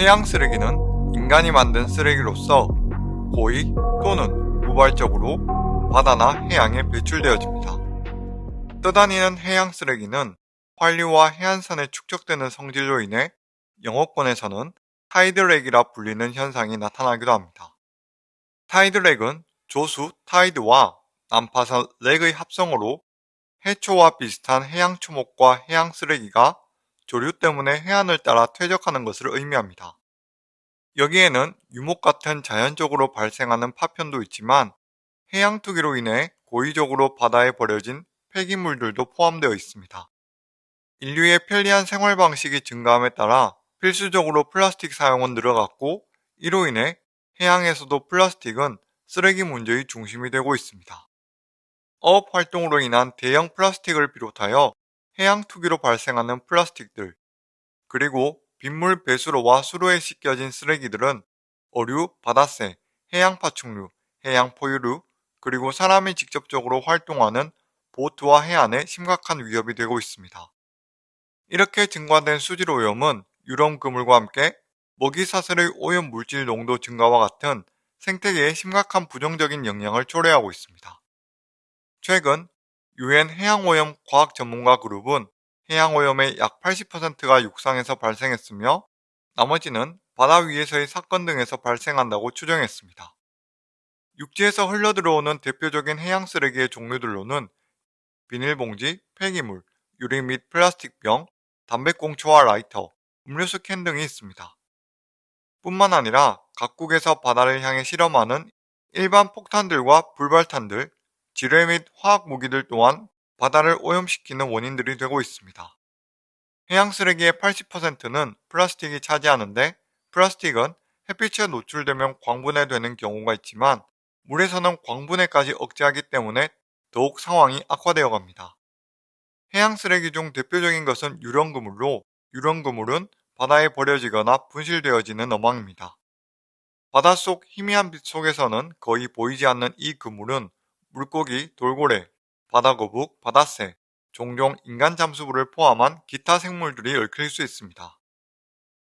해양 쓰레기는 인간이 만든 쓰레기로서 고의 또는 우발적으로 바다나 해양에 배출되어집니다. 떠다니는 해양 쓰레기는 환류와 해안선에 축적되는 성질로 인해 영어권에서는 타이드렉이라 불리는 현상이 나타나기도 합니다. 타이드렉은 조수 타이드와 난파선 렉의 합성으로 해초와 비슷한 해양 초목과 해양 쓰레기가 조류 때문에 해안을 따라 퇴적하는 것을 의미합니다. 여기에는 유목 같은 자연적으로 발생하는 파편도 있지만 해양 투기로 인해 고의적으로 바다에 버려진 폐기물들도 포함되어 있습니다. 인류의 편리한 생활 방식이 증가함에 따라 필수적으로 플라스틱 사용은 늘어갔고 이로 인해 해양에서도 플라스틱은 쓰레기 문제의 중심이 되고 있습니다. 어업 활동으로 인한 대형 플라스틱을 비롯하여 해양 투기로 발생하는 플라스틱들, 그리고 빗물 배수로와 수로에 씻겨진 쓰레기들은 어류, 바다새, 해양 파충류, 해양 포유류, 그리고 사람이 직접적으로 활동하는 보트와 해안에 심각한 위협이 되고 있습니다. 이렇게 증가된 수질 오염은 유럼 그물과 함께 먹이 사슬의 오염 물질 농도 증가와 같은 생태계에 심각한 부정적인 영향을 초래하고 있습니다. 최근 유엔 해양오염 과학 전문가 그룹은 해양오염의 약 80%가 육상에서 발생했으며 나머지는 바다 위에서의 사건 등에서 발생한다고 추정했습니다. 육지에서 흘러들어오는 대표적인 해양 쓰레기의 종류들로는 비닐봉지, 폐기물, 유리 및 플라스틱병, 담배꽁초와 라이터, 음료수 캔 등이 있습니다. 뿐만 아니라 각국에서 바다를 향해 실험하는 일반 폭탄들과 불발탄들, 지뢰 및 화학 무기들 또한 바다를 오염시키는 원인들이 되고 있습니다. 해양 쓰레기의 80%는 플라스틱이 차지하는데 플라스틱은 햇빛에 노출되면 광분해되는 경우가 있지만 물에서는 광분해까지 억제하기 때문에 더욱 상황이 악화되어 갑니다. 해양 쓰레기 중 대표적인 것은 유령그물로 유령그물은 바다에 버려지거나 분실되어지는 어망입니다. 바닷속 희미한 빛 속에서는 거의 보이지 않는 이 그물은 물고기, 돌고래, 바다거북, 바다새, 종종 인간 잠수부를 포함한 기타 생물들이 얽힐 수 있습니다.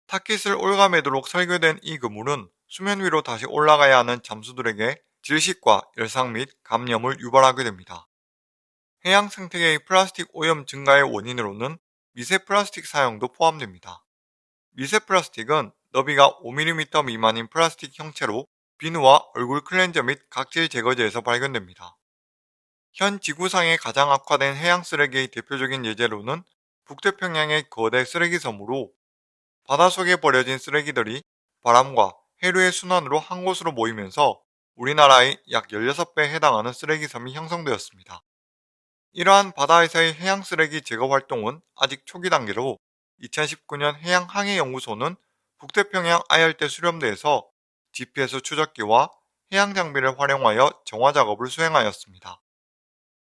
타깃을 올가매도록 설계된 이 그물은 수면 위로 다시 올라가야 하는 잠수들에게 질식과 열상 및 감염을 유발하게 됩니다. 해양 생태계의 플라스틱 오염 증가의 원인으로는 미세 플라스틱 사용도 포함됩니다. 미세 플라스틱은 너비가 5mm 미만인 플라스틱 형체로 비누와 얼굴 클렌저 및 각질 제거제에서 발견됩니다. 현 지구상에 가장 악화된 해양 쓰레기의 대표적인 예제로는 북태평양의 거대 쓰레기 섬으로 바닷속에 버려진 쓰레기들이 바람과 해류의 순환으로 한 곳으로 모이면서 우리나라의 약 16배에 해당하는 쓰레기 섬이 형성되었습니다. 이러한 바다에서의 해양 쓰레기 제거 활동은 아직 초기 단계로 2019년 해양항해연구소는 북태평양 아열대 수렴대에서 GPS 추적기와 해양 장비를 활용하여 정화 작업을 수행하였습니다.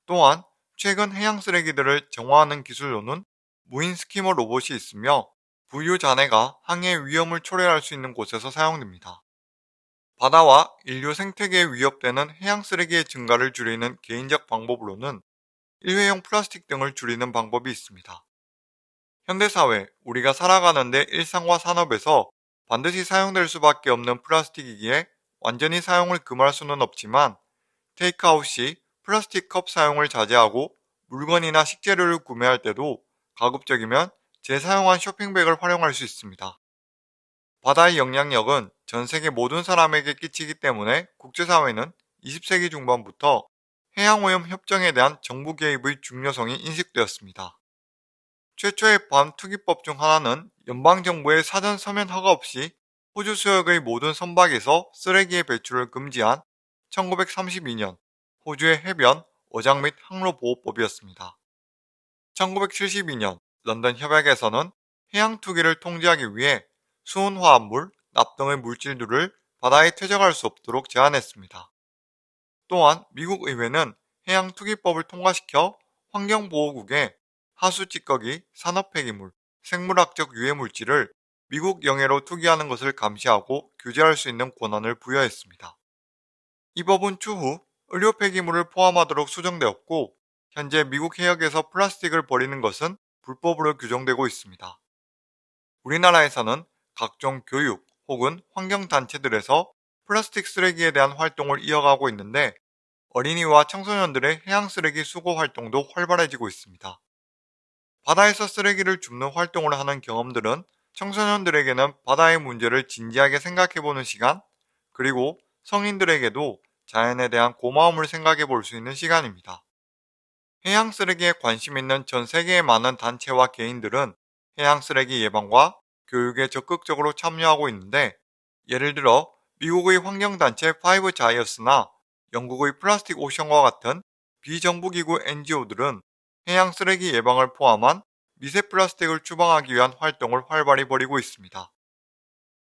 또한 최근 해양 쓰레기들을 정화하는 기술로는 무인 스키머 로봇이 있으며 부유 잔해가 항해 위험을 초래할 수 있는 곳에서 사용됩니다. 바다와 인류 생태계에 위협되는 해양 쓰레기의 증가를 줄이는 개인적 방법으로는 일회용 플라스틱 등을 줄이는 방법이 있습니다. 현대사회, 우리가 살아가는데 일상과 산업에서 반드시 사용될 수밖에 없는 플라스틱이기에 완전히 사용을 금할 수는 없지만 테이크아웃 시 플라스틱 컵 사용을 자제하고 물건이나 식재료를 구매할 때도 가급적이면 재사용한 쇼핑백을 활용할 수 있습니다. 바다의 영향력은 전 세계 모든 사람에게 끼치기 때문에 국제사회는 20세기 중반부터 해양오염 협정에 대한 정부 개입의 중요성이 인식되었습니다. 최초의 반투기법 중 하나는 연방정부의 사전 서면 허가 없이 호주 수역의 모든 선박에서 쓰레기의 배출을 금지한 1932년 호주의 해변, 어장 및 항로 보호법이었습니다. 1972년 런던 협약에서는 해양 투기를 통제하기 위해 수은 화합물, 납 등의 물질들을 바다에 퇴적할 수 없도록 제한했습니다. 또한 미국 의회는 해양 투기법을 통과시켜 환경보호국에 하수 찌꺼기, 산업 폐기물, 생물학적 유해 물질을 미국 영해로 투기하는 것을 감시하고 규제할 수 있는 권한을 부여했습니다. 이 법은 추후 의료 폐기물을 포함하도록 수정되었고 현재 미국 해역에서 플라스틱을 버리는 것은 불법으로 규정되고 있습니다. 우리나라에서는 각종 교육 혹은 환경단체들에서 플라스틱 쓰레기에 대한 활동을 이어가고 있는데 어린이와 청소년들의 해양 쓰레기 수거 활동도 활발해지고 있습니다. 바다에서 쓰레기를 줍는 활동을 하는 경험들은 청소년들에게는 바다의 문제를 진지하게 생각해보는 시간, 그리고 성인들에게도 자연에 대한 고마움을 생각해 볼 수 있는 시간입니다. 해양 쓰레기에 관심 있는 전 세계의 많은 단체와 개인들은 해양 쓰레기 예방과 교육에 적극적으로 참여하고 있는데 예를 들어 미국의 환경단체 파이브 자이어스나 영국의 플라스틱 오션과 같은 비정부기구 NGO들은 해양 쓰레기 예방을 포함한 미세 플라스틱을 추방하기 위한 활동을 활발히 벌이고 있습니다.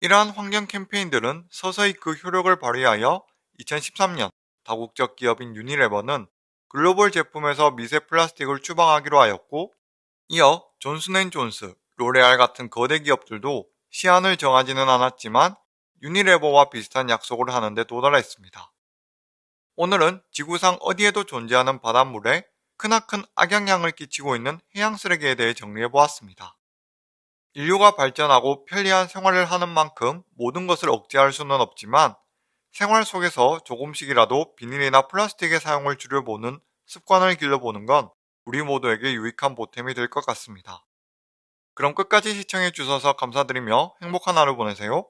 이러한 환경 캠페인들은 서서히 그 효력을 발휘하여 2013년 다국적 기업인 유니레버는 글로벌 제품에서 미세 플라스틱을 추방하기로 하였고 이어 존슨앤존스, 로레알 같은 거대 기업들도 시한을 정하지는 않았지만 유니레버와 비슷한 약속을 하는데 도달했습니다. 오늘은 지구상 어디에도 존재하는 바닷물에 크나큰 악영향을 끼치고 있는 해양 쓰레기에 대해 정리해 보았습니다. 인류가 발전하고 편리한 생활을 하는 만큼 모든 것을 억제할 수는 없지만 생활 속에서 조금씩이라도 비닐이나 플라스틱의 사용을 줄여보는 습관을 길러보는 건 우리 모두에게 유익한 보탬이 될 것 같습니다. 그럼 끝까지 시청해 주셔서 감사드리며 행복한 하루 보내세요.